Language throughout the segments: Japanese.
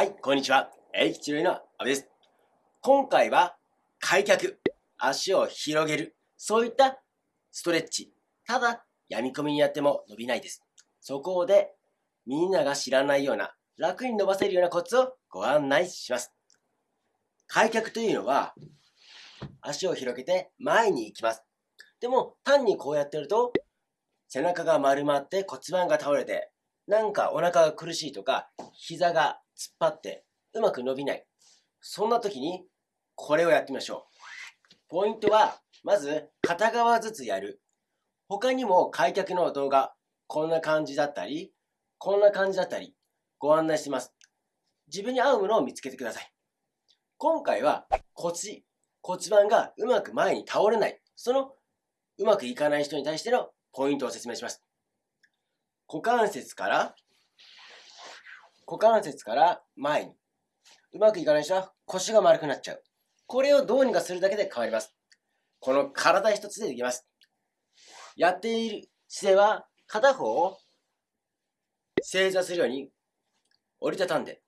はい、こんにちは。英吉の阿部です。今回は開脚、足を広げる、そういったストレッチ。ただ、闇み込みにやっても伸びないです。そこで、みんなが知らないような、楽に伸ばせるようなコツをご案内します。開脚というのは、足を広げて前に行きます。でも、単にこうやってると、背中が丸まって骨盤が倒れて、なんかお腹が苦しいとか、膝が突っ張ってうまく伸びない。そんな時にこれをやってみましょう。ポイントは、まず片側ずつやる。他にも開脚の動画、こんな感じだったり、こんな感じだったり、ご案内してます。自分に合うものを見つけてください。今回は腰、骨盤がうまく前に倒れない。そのうまくいかない人に対してのポイントを説明します。股関節から股関節から前に。うまくいかない人は腰が丸くなっちゃう。これをどうにかするだけで変わります。この体一つでできます。やっている姿勢は片方を正座するように折りたたんで、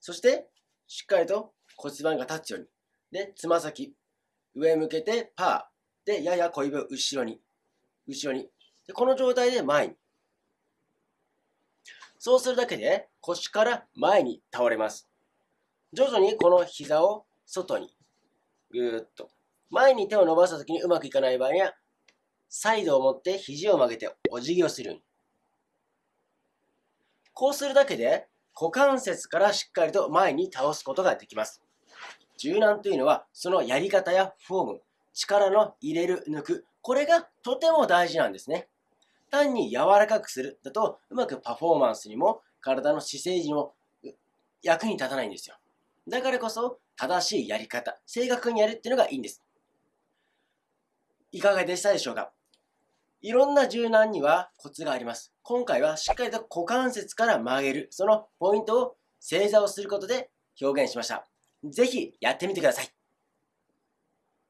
そしてしっかりと骨盤が立つように。で、つま先、上向けてパー。で、やや小指を後ろに。後ろに。で、この状態で前に。そうするだけで腰から前に倒れます。徐々にこの膝を外にぐーっと。前に手を伸ばした時にうまくいかない場合には、サイドを持って肘を曲げてお辞儀をする。こうするだけで股関節からしっかりと前に倒すことができます。柔軟というのはそのやり方やフォーム、力の入れる、抜く、これがとても大事なんですね。単に柔らかくするだとうまくパフォーマンスにも体の姿勢にも役に立たないんですよ。だからこそ正しいやり方、正確にやるっていうのがいいんです。いかがでしたでしょうか？いろんな柔軟にはコツがあります。今回はしっかりと股関節から曲げる、そのポイントを正座をすることで表現しました。ぜひやってみてください。